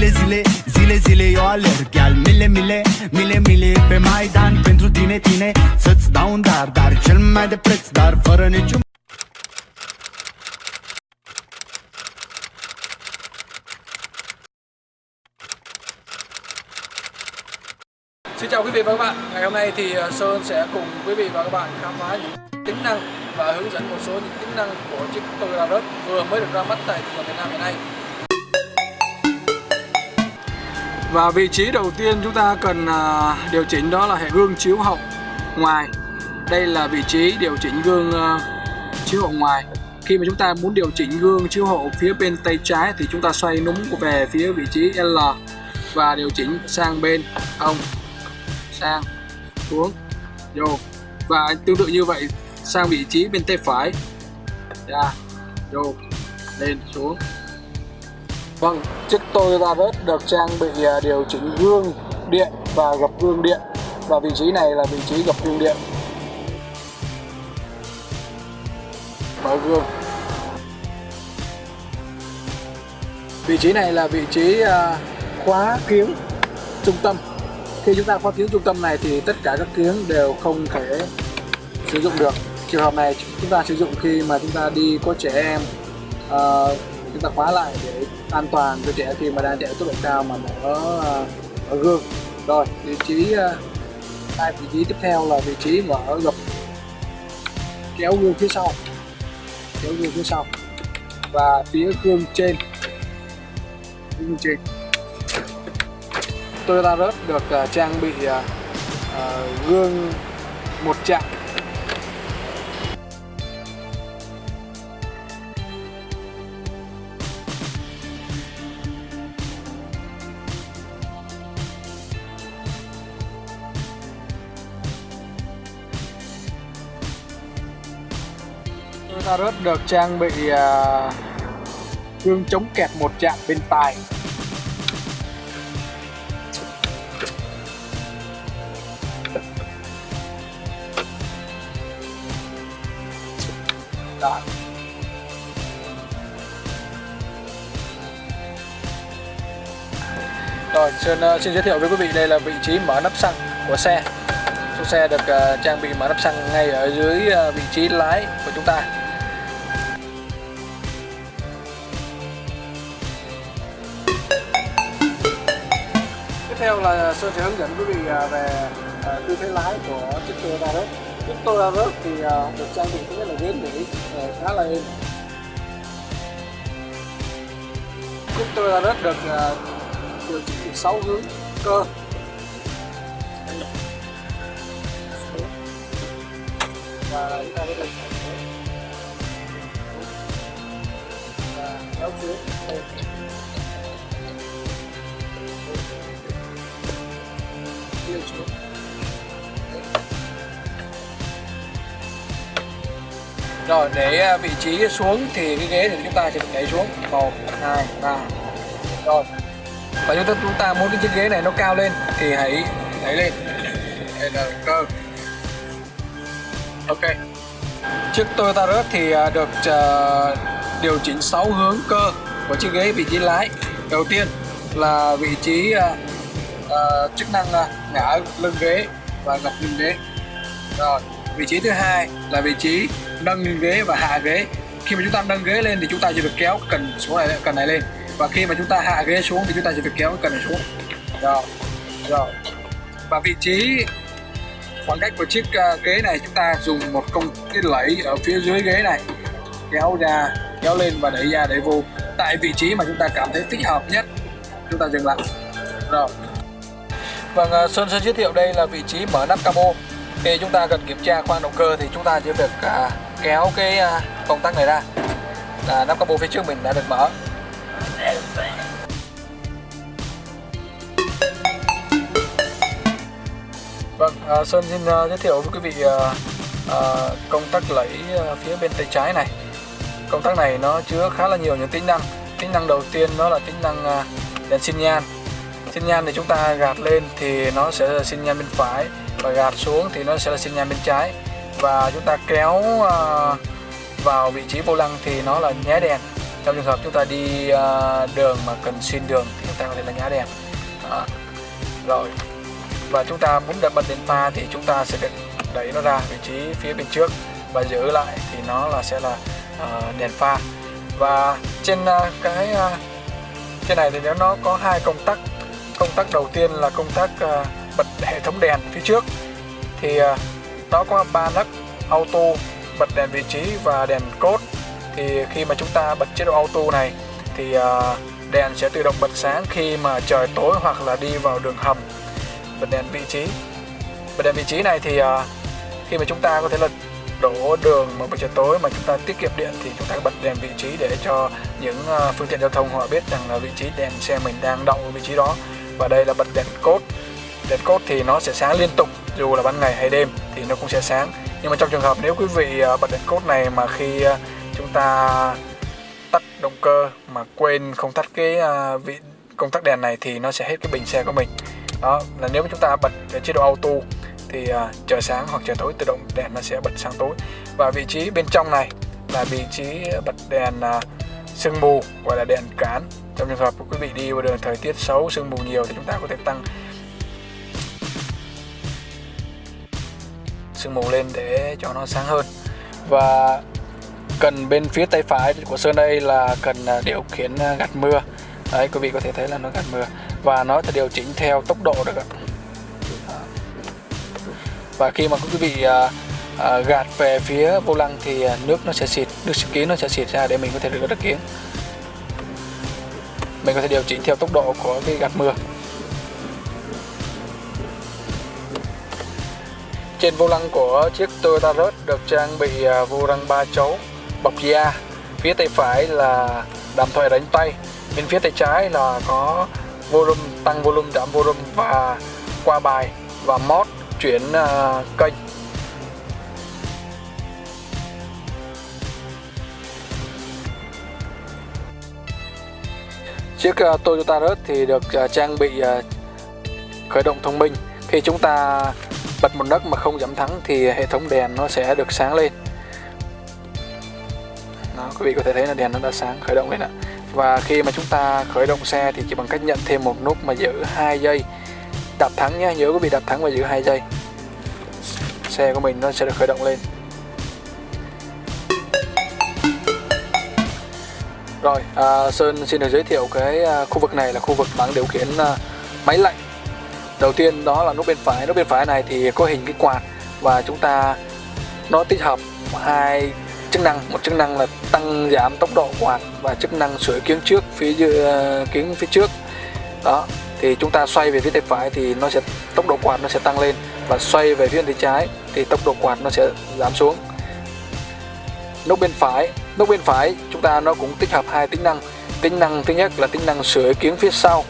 Zile, zile, zile, zile eu alerg. Iar mile, mile, mile, mile Pe Maidan pentru tine, tine. Să-ți dau un dar, dar cel mai de preț Dar fără niciun Xin chào quý vị và các bạn. Ngày hôm nay thì à, Sơn sẽ cùng quý vị và các bạn khám phá những tính năng và hướng dẫn một số những tính năng của chiếc Toyota Rush vừa mới được ra mắt tại thị trường Việt Nam hiện nay. Và vị trí đầu tiên chúng ta cần à, điều chỉnh đó là hệ gương chiếu hậu ngoài. Đây là vị trí điều chỉnh gương à, chiếu hậu ngoài. Khi mà chúng ta muốn điều chỉnh gương chiếu hậu phía bên tay trái thì chúng ta xoay núm về phía vị trí L và điều chỉnh sang bên ông sang, xuống, vô. Và tương tự như vậy, sang vị trí bên tay phải, ra, vô, lên, xuống vâng chiếc Toyota Rush được trang bị à, điều chỉnh gương điện và gập gương điện. Và vị trí này là vị trí gập gương điện. Mở gương. Vị trí này là vị trí à, khóa kiếng trung tâm. Khi chúng ta khóa kiếng trung tâm này thì tất cả các kiếng đều không thể sử dụng được. Trường hợp này chúng ta sử dụng khi mà chúng ta đi có trẻ em uh, chúng ta khóa lại để an toàn cho trẻ khi mà đang chạy tốc độ cao mà ở ờ, ở gương. Rồi, vị trí ờ, hai vị trí tiếp theo là vị trí mở gập kéo gương phía sau. Kéo gương phía sau. Và phía gương trên. Gương trên. Toyota Rush được ờ, trang bị gương một chạm. Toyota Rush được trang bị uh, gương chống kẹt một chạm bên tài Đó. Rồi, xin, uh, xin giới thiệu với quý vị đây là vị trí mở nắp xăng của xe. Số xe được uh, trang bị mở nắp xăng ngay ở dưới uh, vị trí lái của chúng ta. Theo là Sơn sẽ hướng dẫn quý vị à, về à, tư thế lái của chiếc Toyota Rớt chiếc Toyota Rớt thì à, được trang bị thứ nhất là ghế nỉ khá là êm. Chiếc Toyota Rớt được điều chỉnh được 6 hướng cơ. Và chúng ta có thể và kéo xuống. Rồi để à, vị trí xuống thì cái ghế thì chúng ta sẽ đẩy xuống. Một hai ba. Rồi. Và chúng ta chúng ta muốn cái chiếc ghế này nó cao lên thì hãy đẩy lên. Đây là cơ. Ok. Chiếc Toyota Rush thì à, được uh, điều chỉnh 6 hướng cơ của chiếc ghế vị trí lái. Đầu tiên là vị trí uh, uh, chức năng uh, ngã lưng ghế và gập lưng ghế. Rồi. Vị trí thứ hai là vị trí nâng ghế và hạ ghế. Khi mà chúng ta nâng ghế lên thì chúng ta chỉ được kéo cần số này cần này lên. Và khi mà chúng ta hạ ghế xuống thì chúng ta chỉ được kéo cần này xuống. Rồi rồi. Và vị trí khoảng cách của chiếc uh, ghế này chúng ta dùng một công cái lẫy ở phía dưới ghế này. Kéo ra kéo lên và đẩy ra để vô. Tại vị trí mà chúng ta cảm thấy thích hợp nhất chúng ta dừng lại. Rồi. Vâng uh, Sơn sẽ giới thiệu đây là vị trí mở nắp cabo khi chúng ta cần kiểm tra khoang động cơ thì chúng ta chỉ việc uh, à, kéo cái à, công tắc này ra. Là nắp capo phía trước mình đã được mở. Vâng, à, Sơn xin uh, giới thiệu với quý vị uh, uh, công tắc lẫy uh, phía bên tay trái này. Công tắc này nó chứa khá là nhiều những tính năng. Tính năng đầu tiên đó là tính năng uh, đèn xin nhan. Xin nhan thì chúng ta gạt lên thì nó sẽ là xin nhan bên phải Và gạt xuống thì nó sẽ là xin nhan bên trái. Và chúng ta kéo uh, vào vị trí vô lăng thì nó là nhá đèn. Trong trường hợp chúng ta đi uh, đường mà cần xin đường thì chúng ta có thể là nhá đèn. Đó. rồi. Và chúng ta muốn đặt bật đèn pha thì chúng ta sẽ đẩy nó ra vị trí phía bên trước và giữ lại thì nó là sẽ là uh, đèn pha. Và trên uh, cái uh, trên này thì nó có hai công tắc công tắc đầu tiên là công tắc uh, bật hệ thống đèn phía trước thì uh, nó có ba nấc auto, bật đèn vị trí và đèn cốt thì khi mà chúng ta bật chế độ auto này, thì à, đèn sẽ tự động bật sáng khi mà trời tối hoặc là đi vào đường hầm. Bật đèn vị trí. Bật đèn vị trí này thì à, khi mà chúng ta có thể là đổ đường mà buổi trời tối mà chúng ta tiết kiệm điện thì chúng ta bật đèn vị trí để cho những à, phương tiện giao thông họ biết rằng là vị trí đèn xe mình đang đậu ở vị trí đó. Và đây là bật đèn cốt đèn cốt thì nó sẽ sáng liên tục dù là ban ngày hay đêm thì nó cũng sẽ sáng. Nhưng mà trong trường hợp nếu quý vị ờ, bật đèn cốt này mà khi ờ, chúng ta tắt động cơ mà quên không tắt cái ờ, vị, công tắc đèn này thì nó sẽ hết cái bình xe của mình. Đó, là nếu mà chúng ta bật chế độ auto thì trời sáng hoặc trời tối, tự động đèn nó sẽ bật sáng tối. Và vị trí bên trong này là vị trí bật đèn sương mù, gọi là đèn cán. Trong trường hợp quý vị đi vào đường thời tiết xấu, sương mù nhiều thì chúng ta có thể tăng sương mù lên để cho nó sáng hơn. Và cần bên phía tay phải của Sơn đây là cần à, điều khiển à, gạt mưa. Đấy quý vị có thể thấy là nó gạt mưa. Và nó sẽ điều chỉnh theo tốc độ được ạ. Và khi mà quý vị à, à, gạt về phía vô lăng thì à, nước nó sẽ xịt nước xịt kiến nó sẽ xịt ra để mình có thể rửa được kiến mình có thể điều chỉnh theo tốc độ của cái gạt mưa. Trên vô lăng của chiếc Toyota Rush được trang bị à, vô lăng 3 chấu bọc da phía tay phải là đàm thoại đánh tay bên phía tay trái là có volume tăng volume giảm volume và qua bài và mod chuyển uh, kênh. Chiếc uh, Toyota Rush thì được uh, trang bị uh, khởi động thông minh. Khi chúng ta bật một nấc mà không giảm thắng thì hệ thống đèn nó sẽ được sáng lên. Đó, quý vị có thể thấy là đèn nó đã sáng khởi động lên ạ. Và khi mà chúng ta khởi động xe thì chỉ bằng cách nhận thêm một nút mà giữ hai giây. Đạp thắng nhé nhớ quý vị đạp thắng và giữ hai giây. Xe của mình nó sẽ được khởi động lên. Rồi à, Sơn xin được giới thiệu cái à, khu vực này là khu vực bảng điều khiển à, máy lạnh đầu tiên đó là nút bên phải. Nút bên phải này thì có hình cái quạt và chúng ta nó tích hợp hai chức năng. Một chức năng là tăng giảm tốc độ quạt và chức năng sửa kiếng trước phía uh, kiếng phía trước. Đó thì chúng ta xoay về phía tay phải thì nó sẽ tốc độ quạt nó sẽ tăng lên và xoay về phía tay trái thì tốc độ quạt nó sẽ giảm xuống. Nút bên phải nút bên phải chúng ta nó cũng tích hợp hai tính năng. Tính năng thứ nhất là tính năng sửa kiếng phía sau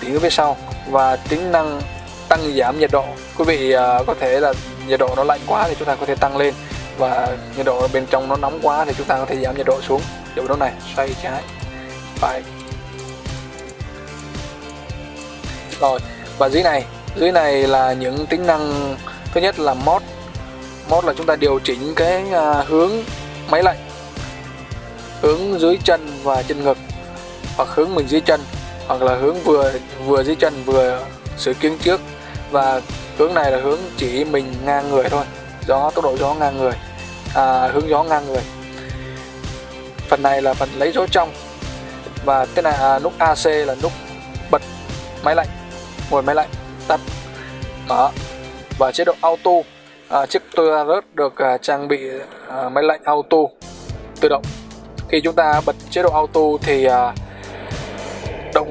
kiếng phía sau và tính năng tăng giảm nhiệt độ. Quý vị uh, có thể là nhiệt độ nó lạnh quá thì chúng ta có thể tăng lên và nhiệt độ bên trong nó nóng quá thì chúng ta có thể giảm nhiệt độ xuống. Kiểu đó này xoay trái. Phải. Rồi và dưới này dưới này là những tính năng thứ nhất là mod. Mod là chúng ta điều chỉnh cái uh, hướng máy lạnh hướng dưới chân và chân ngực hoặc hướng mình dưới chân hoặc là hướng vừa vừa dưới chân vừa sửa kiếng trước. Và hướng này là hướng chỉ mình ngang người thôi. Gió tốc độ gió ngang người. À, hướng gió ngang người. Phần này là phần lấy gió trong. Và cái này à, nút AC là nút bật máy lạnh nguồn máy lạnh tắt. Mở và chế độ auto. À, chiếc Toyota Rush được à, trang bị à, máy lạnh auto tự động. Khi chúng ta bật chế độ auto thì à,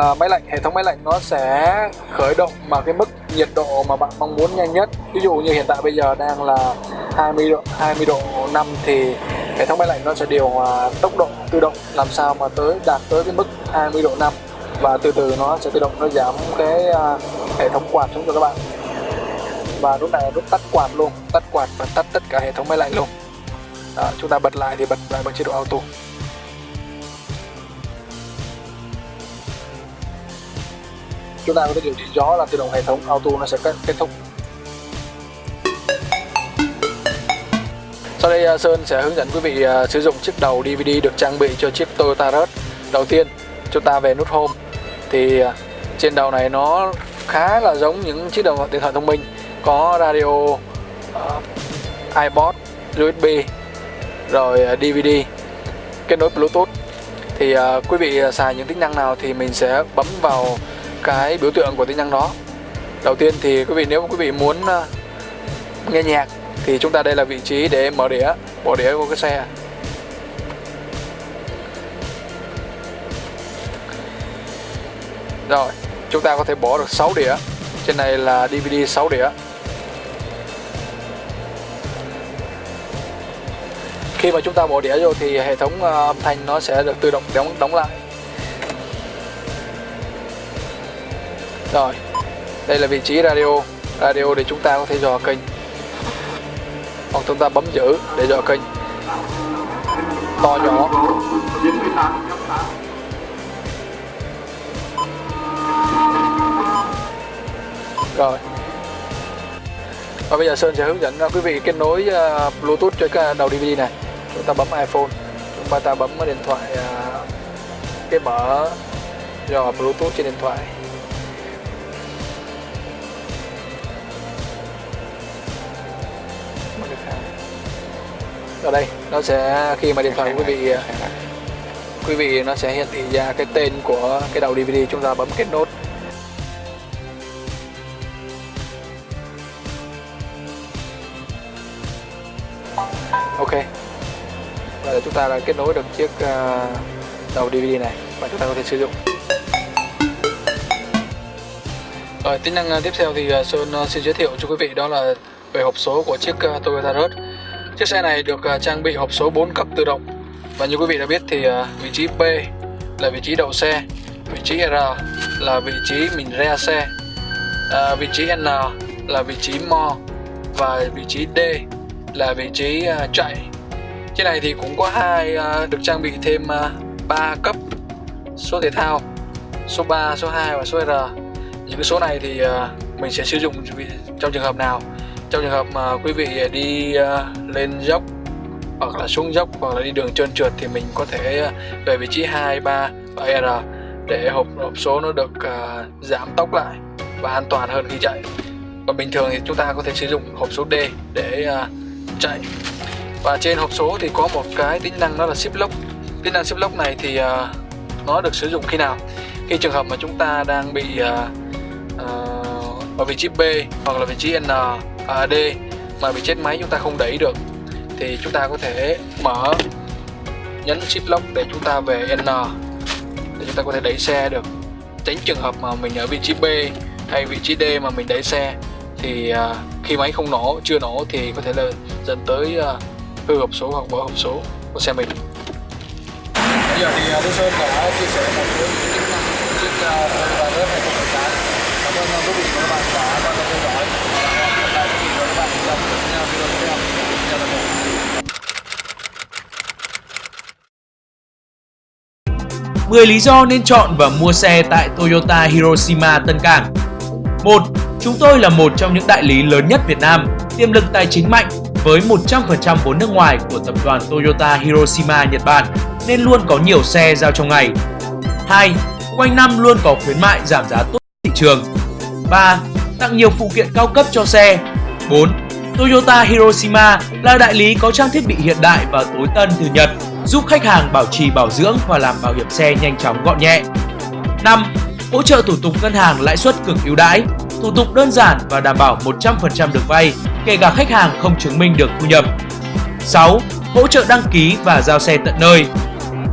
động máy lạnh hệ thống máy lạnh nó sẽ khởi động mà cái mức nhiệt độ mà bạn mong muốn nhanh nhất. Ví dụ như hiện tại bây giờ đang là 20 độ 20 độ 5 thì hệ thống máy lạnh nó sẽ điều hòa tốc độ tự động làm sao mà tới đạt tới cái mức 20 độ 5 và từ từ nó sẽ tự động nó giảm cái uh, hệ thống quạt xuống cho các bạn. Và lúc này lúc tắt quạt luôn tắt quạt và tắt tất cả hệ thống máy lạnh luôn. Đó, chúng ta bật lại thì bật lại bằng chế độ auto. Chúng ta có thể điều chỉnh gió là tự động hệ thống auto nó sẽ kết, kết thúc. Sau đây à, Sơn sẽ hướng dẫn quý vị à, sử dụng chiếc đầu DVD được trang bị cho chiếc Toyota Rush. Đầu tiên, chúng ta về nút Home. Thì à, trên đầu này nó khá là giống những chiếc đồng điện thoại thông minh. Có radio uh, iPod USB rồi DVD kết nối Bluetooth. Thì uh, quý vị xài những tính năng nào thì mình sẽ bấm vào cái biểu tượng của tính năng đó. Đầu tiên thì quý vị, nếu quý vị muốn ờ, nghe nhạc thì chúng ta đây là vị trí để mở đĩa bỏ đĩa của cái xe. Rồi, chúng ta có thể bỏ được 6 đĩa. Trên này là DVD 6 đĩa. Khi mà chúng ta bỏ đĩa vô thì hệ thống ờ, âm thanh nó sẽ được tự động đóng đóng lại. Rồi, đây là vị trí radio. Radio để chúng ta có thể dò kênh. Hoặc chúng ta bấm giữ để dò kênh. To nhỏ. Rồi. Và bây giờ Sơn sẽ hướng dẫn à, quý vị kết nối à, Bluetooth cho cái đầu DVD này. Chúng ta bấm iPhone. Chúng ta bấm điện thoại à, cái mở dò Bluetooth trên điện thoại. Ở đây, nó sẽ, khi mà điện thoại quý vị à, quý vị nó sẽ hiển thị ra cái tên của cái đầu DVD chúng ta bấm kết nối. Ok. Và chúng ta đã kết nối được chiếc à, đầu DVD này và chúng ta có thể sử dụng. Rồi, tính năng à, tiếp theo thì Sơn xin giới thiệu cho quý vị đó là về hộp số của chiếc Toyota Rush chiếc xe này được à, trang bị hộp số 4 cấp tự động. Và như quý vị đã biết thì à, vị trí P là vị trí đậu xe vị trí R là vị trí mình re xe à, vị trí N là vị trí mo và vị trí D là vị trí chạy. Chiếc này thì cũng có hai được trang bị thêm 3 cấp số thể thao số 3, số 2 và số R. Những cái số này thì mình sẽ sử dụng trong trường hợp nào? Trong trường hợp mà quý vị đi à, lên dốc hoặc là xuống dốc hoặc là đi đường trơn trượt thì mình có thể à, về vị trí 2, 3 và R để hộp hộp số nó được uh, giảm tốc lại và an toàn hơn khi chạy. Còn bình thường thì chúng ta có thể sử dụng hộp số D để uh, chạy. Và trên hộp số thì có một cái tính năng đó là ship lock tính năng ship lock này thì uh, nó được sử dụng khi nào? Khi trường hợp mà chúng ta đang bị uh, uh, ở vị trí B hoặc là vị trí N à, D mà bị chết máy chúng ta không đẩy được thì chúng ta có thể mở nhấn shift lock để chúng ta về N để chúng ta có thể đẩy xe được. Tránh trường hợp mà mình ở vị trí B hay vị trí D mà mình đẩy xe thì à, khi máy không nổ chưa nổ thì có thể là dẫn tới à, hư hộp số hoặc vỡ hộp số của xe mình. Bây giờ thì à, Đức Sơn đã chia sẻ một số những tính năng chiếc Toyota rất hay cảm ơn quý vị và các bạn đã quan tâm theo dõi. 10 lý do nên chọn và mua xe tại Toyota Hiroshima Tân Cảng 1. Chúng tôi là một trong những đại lý lớn nhất Việt Nam, tiềm lực tài chính mạnh với 100% vốn nước ngoài của tập đoàn Toyota Hiroshima Nhật Bản nên luôn có nhiều xe giao trong ngày. 2. Quanh năm luôn có khuyến mại giảm giá tốt thị trường. 3. Tặng nhiều phụ kiện cao cấp cho xe. 4. Toyota Hiroshima là đại lý có trang thiết bị hiện đại và tối tân từ Nhật, giúp khách hàng bảo trì bảo dưỡng và làm bảo hiểm xe nhanh chóng gọn nhẹ. 5. Hỗ trợ thủ tục ngân hàng lãi suất cực ưu đãi, thủ tục đơn giản và đảm bảo 100% được vay, kể cả khách hàng không chứng minh được thu nhập. 6. Hỗ trợ đăng ký và giao xe tận nơi.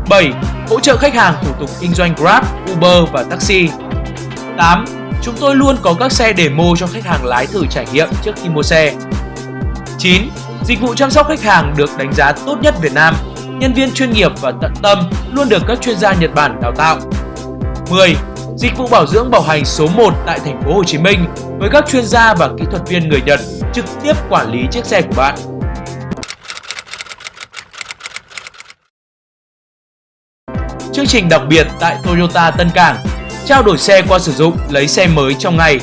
7. Hỗ trợ khách hàng thủ tục kinh doanh Grab, Uber và taxi. 8. Chúng tôi luôn có các xe demo cho khách hàng lái thử trải nghiệm trước khi mua xe. 9. Dịch vụ chăm sóc khách hàng được đánh giá tốt nhất Việt Nam. Nhân viên chuyên nghiệp và tận tâm luôn được các chuyên gia Nhật Bản đào tạo. 10. Dịch vụ bảo dưỡng bảo hành số 1 tại thành phố Hồ Chí Minh với các chuyên gia và kỹ thuật viên người Nhật trực tiếp quản lý chiếc xe của bạn. Chương trình đặc biệt tại Toyota Tân Cảng Trao đổi xe qua sử dụng, lấy xe mới trong ngày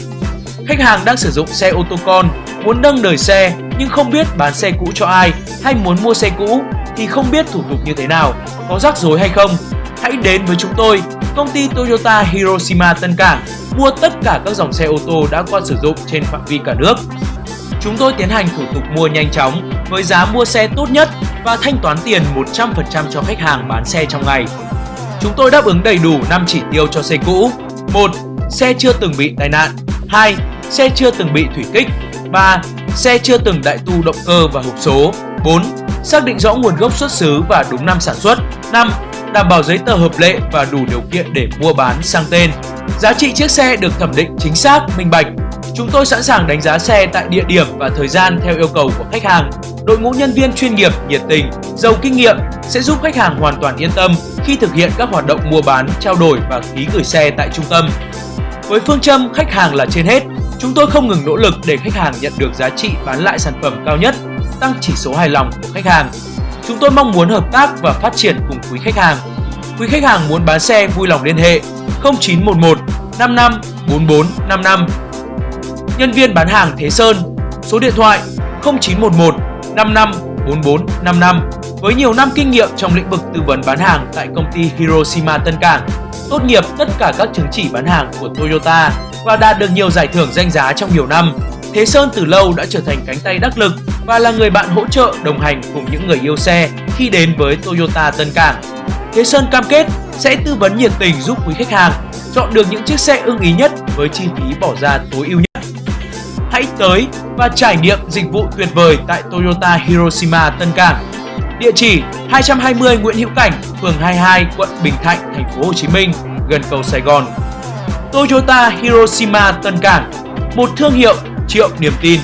Khách hàng đang sử dụng xe ô tô con, muốn nâng đời xe nhưng không biết bán xe cũ cho ai hay muốn mua xe cũ thì không biết thủ tục như thế nào, có rắc rối hay không. Hãy đến với chúng tôi công ty Toyota Hiroshima Tân Cảng mua tất cả các dòng xe ô tô đã qua sử dụng trên phạm vi cả nước. Chúng tôi tiến hành thủ tục mua nhanh chóng với giá mua xe tốt nhất và thanh toán tiền 100% cho khách hàng bán xe trong ngày. Chúng tôi đáp ứng đầy đủ 5 chỉ tiêu cho xe cũ. 1. Xe chưa từng bị tai nạn. 2. Xe chưa từng bị thủy kích. 3. Xe chưa từng đại tu động cơ và hộp số. 4. Xác định rõ nguồn gốc xuất xứ và đúng năm sản xuất. 5. Đảm bảo giấy tờ hợp lệ và đủ điều kiện để mua bán sang tên. Giá trị chiếc xe được thẩm định chính xác, minh bạch. Chúng tôi sẵn sàng đánh giá xe tại địa điểm và thời gian theo yêu cầu của khách hàng. Đội ngũ nhân viên chuyên nghiệp, nhiệt tình, giàu kinh nghiệm sẽ giúp khách hàng hoàn toàn yên tâm khi thực hiện các hoạt động mua bán, trao đổi và ký gửi xe tại trung tâm. Với phương châm khách hàng là trên hết, chúng tôi không ngừng nỗ lực để khách hàng nhận được giá trị bán lại sản phẩm cao nhất, tăng chỉ số hài lòng của khách hàng. Chúng tôi mong muốn hợp tác và phát triển cùng quý khách hàng. Quý khách hàng muốn bán xe vui lòng liên hệ 0911 55 44 55. Nhân viên bán hàng Thế Sơn, số điện thoại 0911 55 44 55 với nhiều năm kinh nghiệm trong lĩnh vực tư vấn bán hàng tại công ty Hiroshima Tân Cảng, tốt nghiệp tất cả các chứng chỉ bán hàng của Toyota và đạt được nhiều giải thưởng danh giá trong nhiều năm. Thế Sơn từ lâu đã trở thành cánh tay đắc lực và là người bạn hỗ trợ đồng hành cùng những người yêu xe khi đến với Toyota Tân Cảng. Thế Sơn cam kết sẽ tư vấn nhiệt tình giúp quý khách hàng chọn được những chiếc xe ưng ý nhất với chi phí bỏ ra tối ưu nhất. Hãy tới và trải nghiệm dịch vụ tuyệt vời tại Toyota Hiroshima Tân Cảng. Địa chỉ 220 Nguyễn Hữu Cảnh, phường 22, quận Bình Thạnh, thành phố Hồ Chí Minh, gần cầu Sài Gòn. Toyota Hiroshima Tân Cảng, một thương hiệu triệu niềm tin.